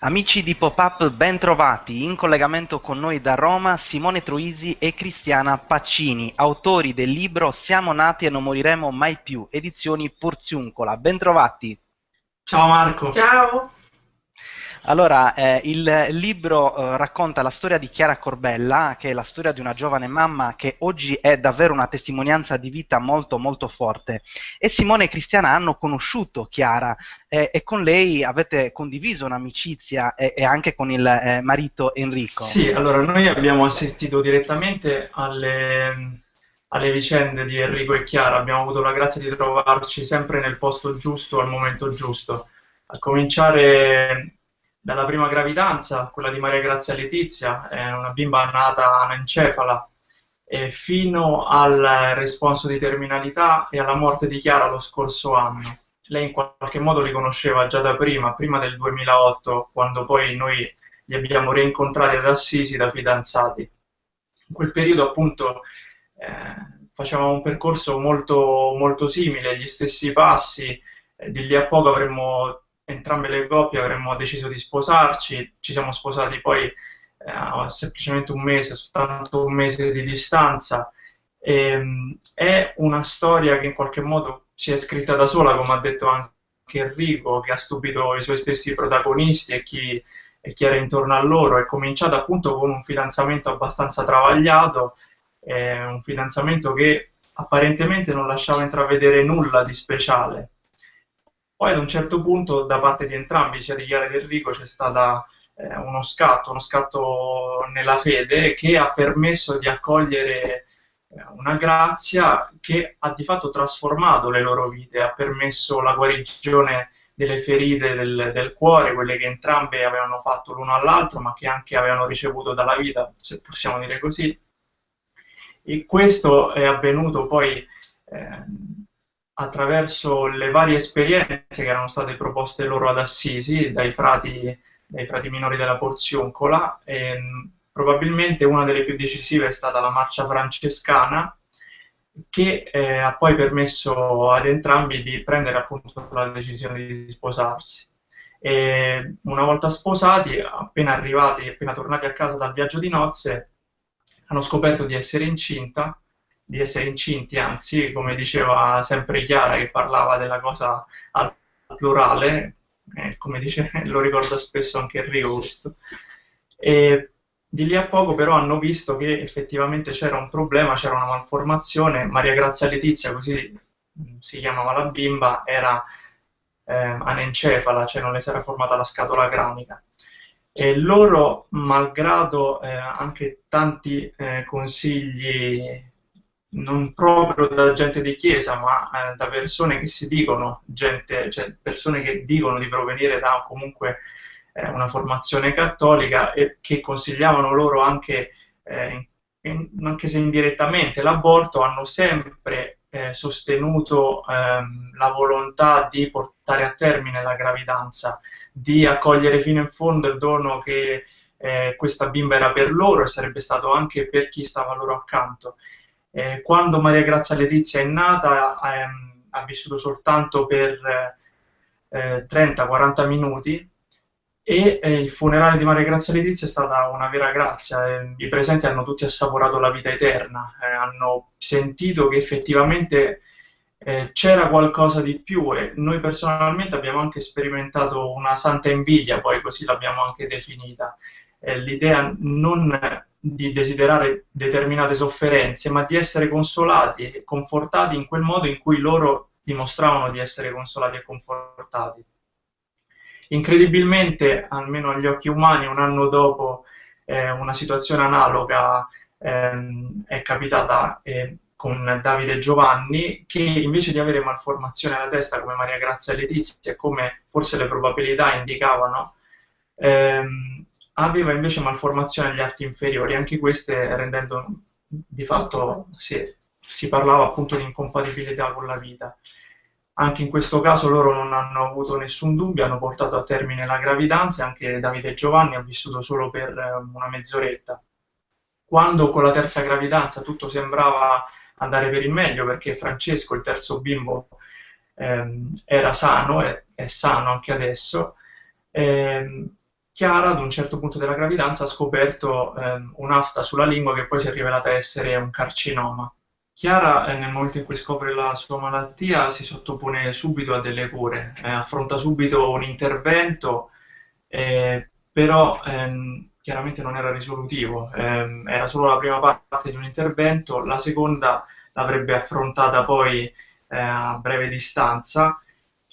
Amici di Pop-Up, ben trovati. In collegamento con noi da Roma Simone Truisi e Cristiana Paccini, autori del libro Siamo nati e non moriremo mai più, edizioni Porziuncola. Ben trovati. Ciao Marco. Ciao. Allora, eh, il libro eh, racconta la storia di Chiara Corbella, che è la storia di una giovane mamma che oggi è davvero una testimonianza di vita molto molto forte. E Simone e Cristiana hanno conosciuto Chiara eh, e con lei avete condiviso un'amicizia e, e, anche con il eh, marito Enrico. Sì, allora noi abbiamo assistito direttamente alle, alle vicende di Enrico e Chiara, abbiamo avuto la grazia di trovarci sempre nel posto giusto al momento giusto. A cominciare dalla prima gravidanza, quella di Maria Grazia Letizia, è una bimba nata anencefala, e fino al responso di terminalità e alla morte di Chiara lo scorso anno. Lei in qualche modo li conosceva già da prima, prima del 2008, quando poi noi li abbiamo rincontrati ad Assisi da fidanzati. In quel periodo appunto eh, facevamo un percorso molto, molto simile, gli stessi passi, eh, di lì a poco avremmo entrambe le coppie avremmo deciso di sposarci, ci siamo sposati poi eh, semplicemente un mese, soltanto un mese di distanza. E, ehm, è una storia che in qualche modo si è scritta da sola, come ha detto anche Enrico, che ha stupito i suoi stessi protagonisti e chi, e chi era intorno a loro. È cominciata appunto con un fidanzamento abbastanza travagliato, eh, un fidanzamento che apparentemente non lasciava intravedere nulla di speciale poi ad un certo punto da parte di entrambi, sia di Chiara che di Enrico, c'è stato eh, uno scatto, uno scatto nella fede che ha permesso di accogliere eh, una grazia che ha di fatto trasformato le loro vite, ha permesso la guarigione delle ferite del, del cuore, quelle che entrambe avevano fatto l'uno all'altro, ma che anche avevano ricevuto dalla vita, se possiamo dire così. E questo è avvenuto poi eh, attraverso le varie esperienze che erano state proposte loro ad Assisi dai frati, dai frati minori della Porzioncola. E, ehm, probabilmente una delle più decisive è stata la marcia francescana, che eh, ha poi permesso ad entrambi di prendere appunto la decisione di sposarsi. E una volta sposati, appena arrivati, appena tornati a casa dal viaggio di nozze, hanno scoperto di essere incinta di essere incinti, anzi, come diceva sempre Chiara, che parlava della cosa al plurale, eh, come dice, lo ricorda spesso anche Enrico questo. E di lì a poco però hanno visto che effettivamente c'era un problema, c'era una malformazione, Maria Grazia Letizia, così mm, si chiamava la bimba, era eh, anencefala, cioè non le si era formata la scatola cranica. E loro, malgrado eh, anche tanti eh, consigli non proprio da gente di chiesa, ma eh, da persone che si dicono, gente, cioè persone che dicono di provenire da comunque eh, una formazione cattolica e che consigliavano loro anche, eh, in, anche se indirettamente, l'aborto, hanno sempre eh, sostenuto ehm, la volontà di portare a termine la gravidanza, di accogliere fino in fondo il dono che eh, questa bimba era per loro e sarebbe stato anche per chi stava loro accanto. Eh, quando Maria Grazia Letizia è nata ehm, ha vissuto soltanto per eh, 30-40 minuti e eh, il funerale di Maria Grazia Letizia è stata una vera grazia. Eh, I presenti hanno tutti assaporato la vita eterna, eh, hanno sentito che effettivamente eh, c'era qualcosa di più e noi personalmente abbiamo anche sperimentato una santa invidia, poi così l'abbiamo anche definita. L'idea non di desiderare determinate sofferenze, ma di essere consolati e confortati in quel modo in cui loro dimostravano di essere consolati e confortati. Incredibilmente, almeno agli occhi umani, un anno dopo eh, una situazione analoga ehm, è capitata eh, con Davide Giovanni, che invece di avere malformazione alla testa come Maria Grazia e Letizia, e come forse le probabilità indicavano, ehm, aveva invece malformazioni agli arti inferiori, anche queste rendendo di fatto sì, si parlava appunto di incompatibilità con la vita. Anche in questo caso loro non hanno avuto nessun dubbio, hanno portato a termine la gravidanza, anche Davide Giovanni ha vissuto solo per eh, una mezz'oretta. Quando con la terza gravidanza tutto sembrava andare per il meglio, perché Francesco, il terzo bimbo, ehm, era sano, e è sano anche adesso, ehm, Chiara ad un certo punto della gravidanza ha scoperto ehm, un'afta sulla lingua che poi si è rivelata essere un carcinoma. Chiara, eh, nel momento in cui scopre la sua malattia, si sottopone subito a delle cure, eh, affronta subito un intervento, eh, però ehm, chiaramente non era risolutivo, ehm, era solo la prima parte di un intervento, la seconda l'avrebbe affrontata poi eh, a breve distanza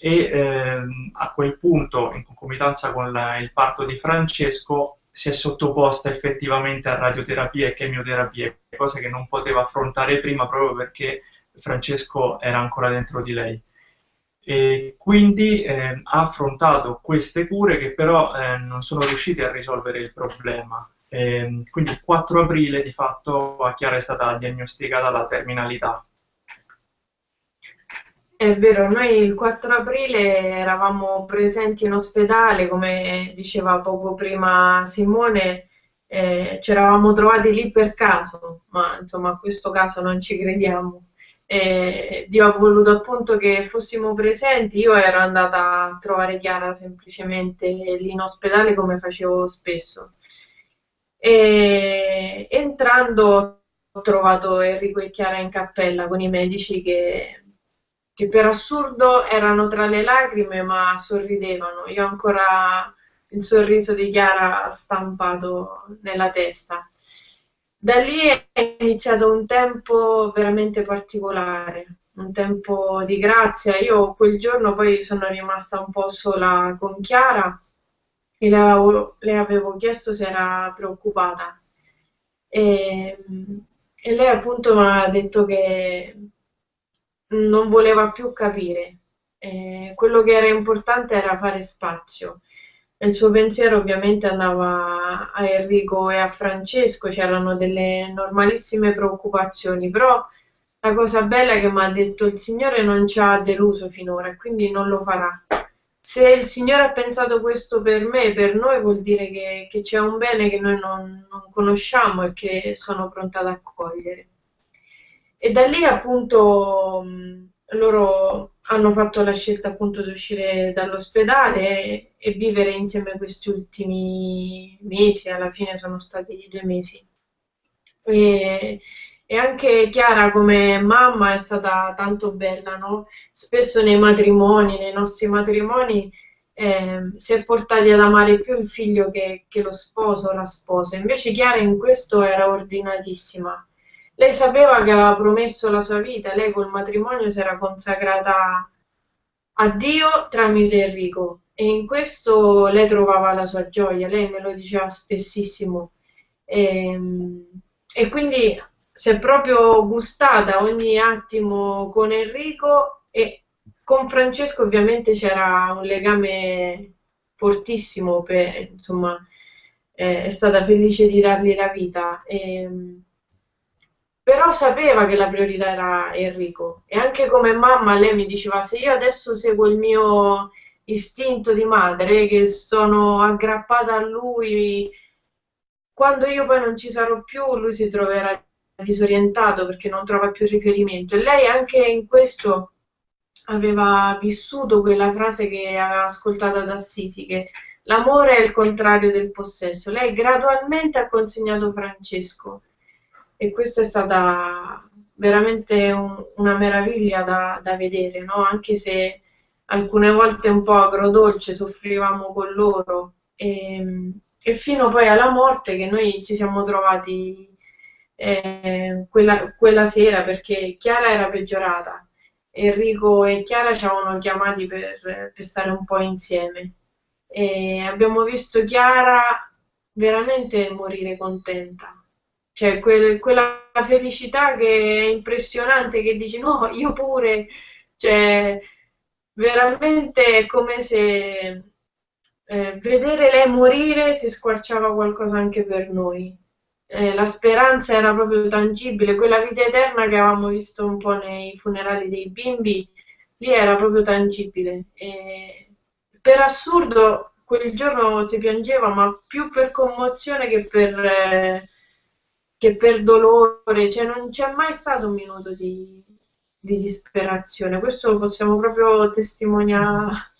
e ehm, a quel punto, in concomitanza con la, il parto di Francesco, si è sottoposta effettivamente a radioterapie e chemioterapie, cosa che non poteva affrontare prima proprio perché Francesco era ancora dentro di lei. E quindi eh, ha affrontato queste cure che però eh, non sono riuscite a risolvere il problema. E, ehm, quindi il 4 aprile di fatto a Chiara è stata diagnosticata la terminalità è vero, noi il 4 aprile eravamo presenti in ospedale, come diceva poco prima Simone, eh, ci eravamo trovati lì per caso, ma insomma a questo caso non ci crediamo. Eh, Dio ha voluto appunto che fossimo presenti, io ero andata a trovare Chiara semplicemente lì in ospedale come facevo spesso. E, entrando ho trovato Enrico e Chiara in cappella con i medici che che per assurdo erano tra le lacrime ma sorridevano. Io ho ancora il sorriso di Chiara stampato nella testa. Da lì è iniziato un tempo veramente particolare, un tempo di grazia. Io quel giorno poi sono rimasta un po' sola con Chiara e le avevo, le avevo chiesto se era preoccupata. E, e lei appunto mi ha detto che non voleva più capire. Eh, quello che era importante era fare spazio. Il suo pensiero ovviamente andava a Enrico e a Francesco, c'erano delle normalissime preoccupazioni, però la cosa bella è che mi ha detto il Signore non ci ha deluso finora quindi non lo farà. Se il Signore ha pensato questo per me, per noi, vuol dire che, che c'è un bene che noi non, non conosciamo e che sono pronta ad accogliere. E da lì appunto loro hanno fatto la scelta appunto di uscire dall'ospedale e, vivere insieme questi ultimi mesi, alla fine sono stati due mesi. E, e anche Chiara come mamma è stata tanto bella, no? Spesso nei matrimoni, nei nostri matrimoni, eh, si è portati ad amare più il figlio che, che lo sposo o la sposa. Invece Chiara in questo era ordinatissima lei sapeva che aveva promesso la sua vita, lei col matrimonio si era consacrata a Dio tramite Enrico e in questo lei trovava la sua gioia, lei me lo diceva spessissimo e, ehm, e quindi si è proprio gustata ogni attimo con Enrico e con Francesco ovviamente c'era un legame fortissimo, per, insomma è stata felice di dargli la vita. E, ehm, però sapeva che la priorità era Enrico. E anche come mamma lei mi diceva se io adesso seguo il mio istinto di madre che sono aggrappata a lui quando io poi non ci sarò più lui si troverà disorientato perché non trova più riferimento. E lei anche in questo aveva vissuto quella frase che aveva ascoltato da Assisi che l'amore è il contrario del possesso lei gradualmente ha consegnato Francesco e questa è stata veramente un, una meraviglia da, da vedere, no? anche se alcune volte un po' agrodolce soffrivamo con loro. E, e fino poi alla morte che noi ci siamo trovati eh, quella, quella, sera perché Chiara era peggiorata Enrico e Chiara ci avevano chiamati per, per stare un po' insieme. E abbiamo visto Chiara veramente morire contenta cioè quel, quella felicità che è impressionante, che dici no, io pure, cioè veramente è come se eh, vedere lei morire si squarciava qualcosa anche per noi. Eh, la speranza era proprio tangibile, quella vita eterna che avevamo visto un po' nei funerali dei bimbi, lì era proprio tangibile. E per assurdo quel giorno si piangeva, ma più per commozione che per... Eh, che per dolore, cioè non c'è mai stato un minuto di, di disperazione, questo lo possiamo proprio testimoniare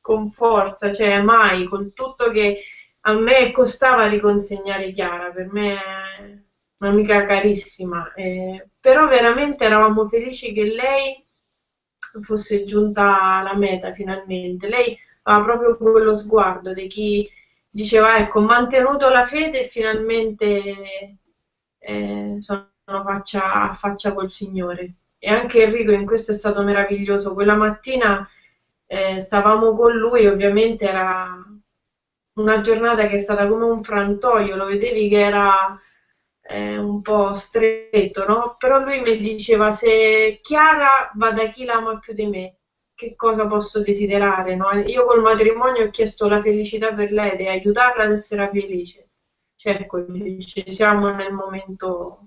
con forza, cioè mai, con tutto che a me costava riconsegnare Chiara, per me è un'amica carissima, eh, però veramente eravamo felici che lei fosse giunta alla meta finalmente. Lei aveva proprio quello sguardo di chi diceva ecco, ho mantenuto la fede e finalmente eh, sono faccia a faccia col Signore. E anche Enrico in questo è stato meraviglioso. Quella mattina eh, stavamo con lui, ovviamente era una giornata che è stata come un frantoio, lo vedevi che era eh, un po' stretto, no? Però lui mi diceva se Chiara va da chi l'ama più di me, che cosa posso desiderare, no? Io col matrimonio ho chiesto la felicità per lei e aiutarla ad essere felice. Certo, siamo nel momento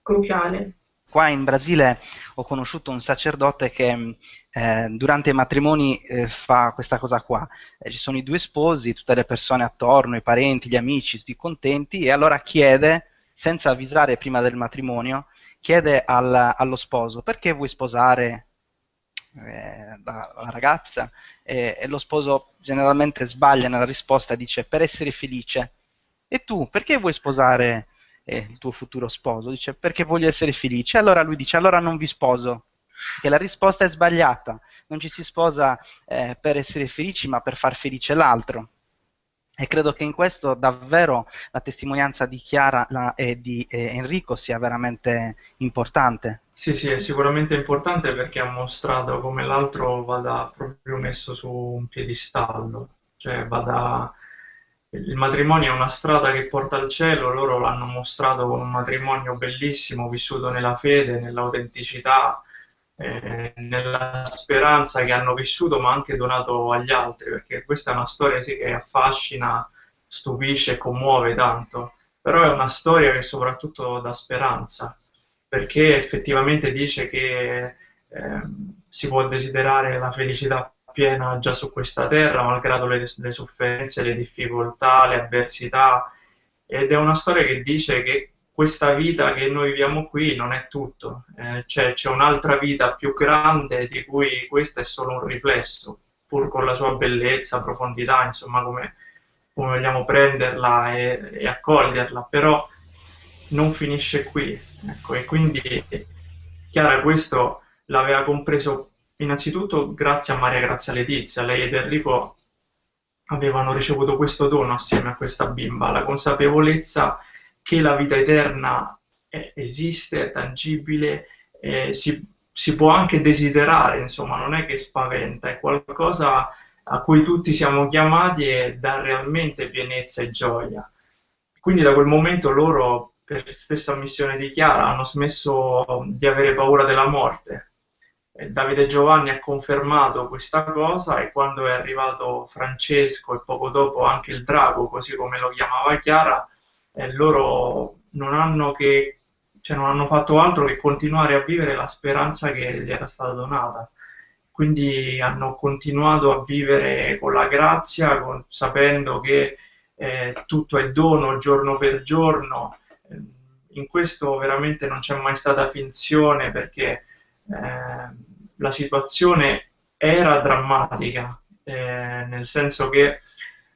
cruciale. Qua in Brasile ho conosciuto un sacerdote che eh, durante i matrimoni eh, fa questa cosa qua. Eh, ci sono i due sposi, tutte le persone attorno, i parenti, gli amici, tutti contenti, e allora chiede, senza avvisare prima del matrimonio, chiede al, allo sposo perché vuoi sposare eh, la, la, ragazza e lo sposo generalmente sbaglia nella risposta dice per essere felice. E tu perché vuoi sposare eh, il tuo futuro sposo, dice perché voglio essere felice, allora lui dice allora non vi sposo, che la risposta è sbagliata, non ci si sposa eh, per essere felici ma per far felice l'altro. E credo che in questo davvero la testimonianza di Chiara la, e di eh, Enrico sia veramente importante. Sì, sì, è sicuramente importante perché ha mostrato come l'altro vada proprio messo su un piedistallo, cioè vada il matrimonio è una strada che porta al cielo, loro l'hanno mostrato con un matrimonio bellissimo, vissuto nella fede, nell'autenticità, eh, nella speranza che hanno vissuto ma anche donato agli altri, perché questa è una storia sì, che affascina, stupisce e commuove tanto, però è una storia che soprattutto dà speranza, perché effettivamente dice che eh, si può desiderare la felicità piena già su questa terra, malgrado le, le sofferenze, le difficoltà, le avversità. Ed è una storia che dice che questa vita che noi viviamo qui non è tutto, eh, c'è, un'altra vita più grande di cui questa è solo un riflesso, pur con la sua bellezza, profondità, insomma come, come vogliamo prenderla e, e, accoglierla, però non finisce qui. Ecco, e quindi Chiara questo l'aveva compreso Innanzitutto grazie a Maria Grazia Letizia, lei ed Enrico avevano ricevuto questo dono assieme a questa bimba, la consapevolezza che la vita eterna è, esiste, è tangibile, eh, si, si, può anche desiderare, insomma, non è che spaventa, è qualcosa a cui tutti siamo chiamati e dà realmente pienezza e gioia. Quindi da quel momento loro, per stessa missione di Chiara, hanno smesso di avere paura della morte, Davide Giovanni ha confermato questa cosa e quando è arrivato Francesco e poco dopo anche il drago, così come lo chiamava Chiara, eh, loro non hanno, che, cioè non hanno fatto altro che continuare a vivere la speranza che gli era stata donata. Quindi hanno continuato a vivere con la grazia, con, sapendo che eh, tutto è dono giorno per giorno. In questo veramente non c'è mai stata finzione perché eh, la situazione era drammatica, eh, nel senso che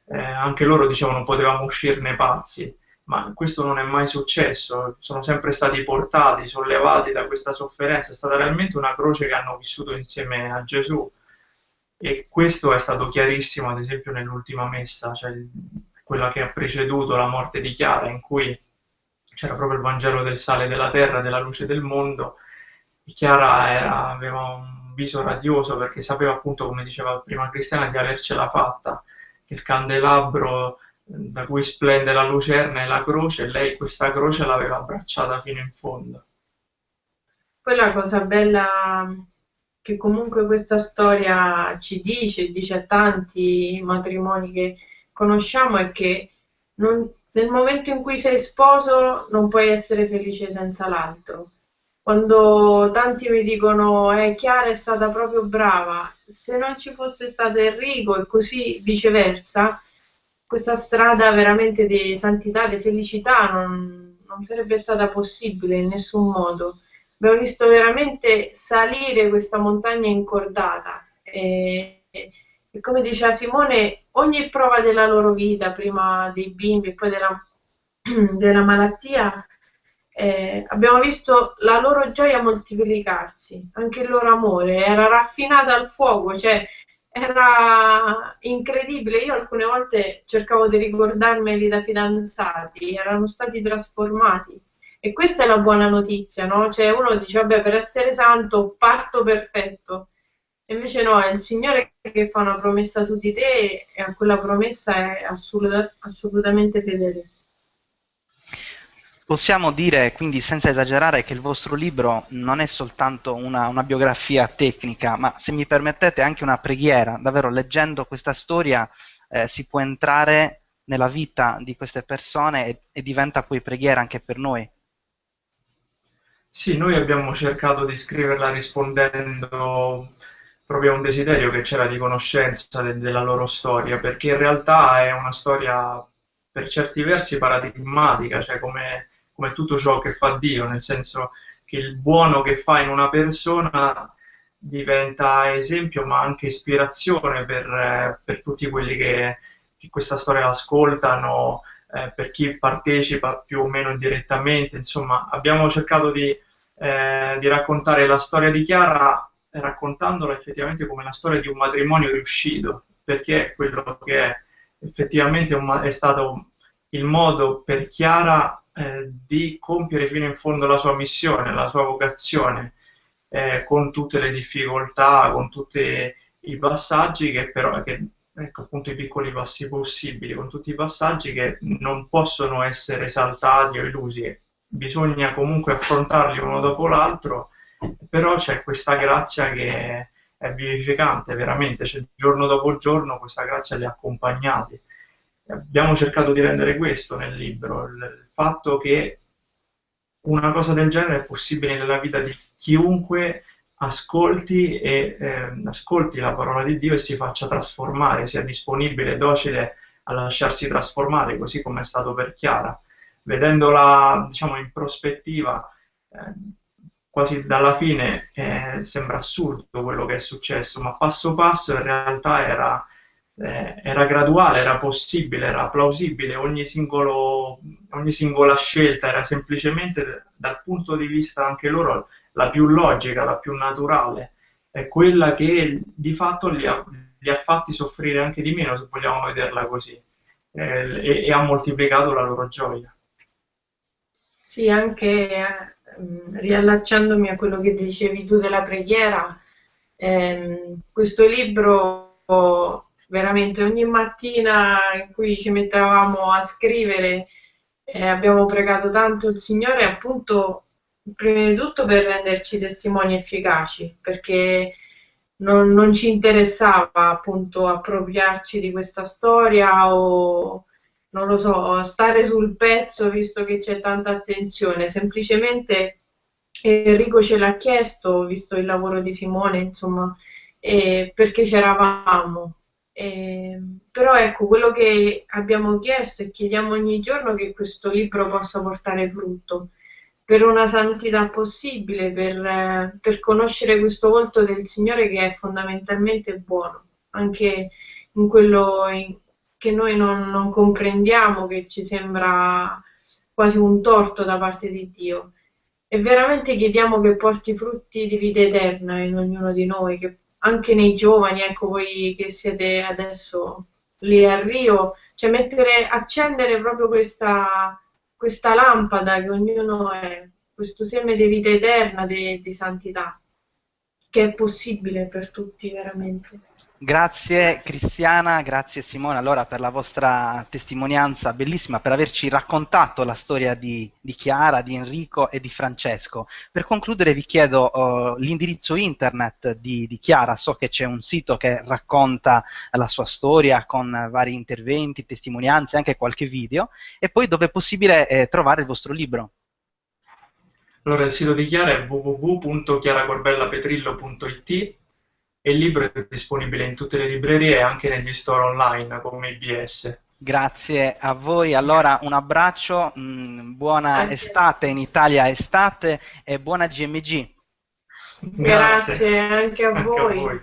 eh, anche loro dicevano potevamo uscirne pazzi, ma questo non è mai successo, sono sempre stati portati, sollevati da questa sofferenza, è stata realmente una croce che hanno vissuto insieme a Gesù. E questo è stato chiarissimo ad esempio nell'ultima messa, cioè quella che ha preceduto la morte di Chiara, in cui c'era proprio il Vangelo del sale della terra, della luce del mondo, Chiara era, aveva un viso radioso perché sapeva appunto, come diceva prima Cristiana, di avercela fatta. Il candelabro da cui splende la lucerna e la croce, lei questa croce l'aveva abbracciata fino in fondo. Poi la cosa bella che comunque questa storia ci dice, dice a tanti matrimoni che conosciamo, è che non, nel momento in cui sei sposo non puoi essere felice senza l'altro quando tanti mi dicono eh, Chiara è stata proprio brava, se non ci fosse stato Enrico e così viceversa, questa strada veramente di santità, di felicità non, non sarebbe stata possibile in nessun modo. Abbiamo visto veramente salire questa montagna incordata e, E come diceva Simone, ogni prova della loro vita, prima dei bimbi e poi della, della malattia, eh, abbiamo visto la loro gioia moltiplicarsi, anche il loro amore era raffinato al fuoco, cioè era incredibile. Io alcune volte cercavo di ricordarmeli da fidanzati, erano stati trasformati. E questa è la buona notizia, no? Cioè uno dice, vabbè, per essere santo parto perfetto. Invece no, è il Signore che fa una promessa su di te e a quella promessa è assoluta, assolutamente fedele. Possiamo dire quindi senza esagerare che il vostro libro non è soltanto una, una, biografia tecnica, ma se mi permettete anche una preghiera, davvero leggendo questa storia eh, si può entrare nella vita di queste persone e, e diventa poi preghiera anche per noi. Sì, noi abbiamo cercato di scriverla rispondendo proprio a un desiderio che c'era di conoscenza de della loro storia, perché in realtà è una storia per certi versi paradigmatica, cioè come come tutto ciò che fa Dio, nel senso che il buono che fa in una persona diventa esempio ma anche ispirazione per, eh, per tutti quelli che, che, questa storia ascoltano, eh, per chi partecipa più o meno indirettamente, insomma abbiamo cercato di, eh, di raccontare la storia di Chiara raccontandola effettivamente come la storia di un matrimonio riuscito, perché è quello che è effettivamente è stato il modo per Chiara eh, di compiere fino in fondo la sua missione, la sua vocazione, eh, con tutte le difficoltà, con tutti i passaggi che però, che, ecco appunto i piccoli passi possibili, con tutti i passaggi che non possono essere saltati o illusi, bisogna comunque affrontarli uno dopo l'altro, però c'è questa grazia che è vivificante veramente, cioè, giorno dopo giorno questa grazia li ha accompagnati. Abbiamo cercato di rendere questo nel libro, il fatto che una cosa del genere è possibile nella vita di chiunque ascolti, e, eh, ascolti la parola di Dio e si faccia trasformare, sia disponibile, docile a lasciarsi trasformare, così come è stato per Chiara. Vedendola diciamo, in prospettiva, eh, quasi dalla fine, eh, sembra assurdo quello che è successo, ma passo passo in realtà era eh, era graduale, era possibile, era plausibile, ogni, singolo, ogni singola scelta era semplicemente dal punto di vista anche loro la più logica, la più naturale, è quella che di fatto li ha, li ha fatti soffrire anche di meno, se vogliamo vederla così, eh, e, e, ha moltiplicato la loro gioia. Sì, anche eh, riallacciandomi a quello che dicevi tu della preghiera, ehm, questo libro veramente ogni mattina in cui ci mettevamo a scrivere eh, abbiamo pregato tanto il Signore appunto prima di tutto per renderci testimoni efficaci perché non, non ci interessava appunto appropriarci di questa storia o non lo so, stare sul pezzo visto che c'è tanta attenzione, semplicemente Enrico ce l'ha chiesto, visto il lavoro di Simone, insomma, eh, perché c'eravamo eh, però ecco, quello che abbiamo chiesto e chiediamo ogni giorno che questo libro possa portare frutto per una santità possibile, per, per conoscere questo volto del Signore che è fondamentalmente buono, anche in quello in, che noi non, non comprendiamo, che ci sembra quasi un torto da parte di Dio. E veramente chiediamo che porti frutti di vita eterna in ognuno di noi, che anche nei giovani, ecco voi che siete adesso lì a Rio, cioè mettere, accendere proprio questa, questa lampada che ognuno è, questo seme di vita eterna, di, di santità, che è possibile per tutti veramente. Grazie Cristiana, grazie Simone allora per la vostra testimonianza bellissima, per averci raccontato la storia di, di Chiara, di Enrico e di Francesco. Per concludere vi chiedo uh, l'indirizzo internet di, di, Chiara, so che c'è un sito che racconta la sua storia con vari interventi, testimonianze, anche qualche video, e poi dove è possibile eh, trovare il vostro libro. Allora il sito di Chiara è www.chiaracorbellapetrillo.it il libro è disponibile in tutte le librerie e anche negli store online come IBS. Grazie a voi, allora un abbraccio, mh, mm, buona anche. estate in Italia estate e buona GMG. Grazie, Grazie anche a anche voi. A voi.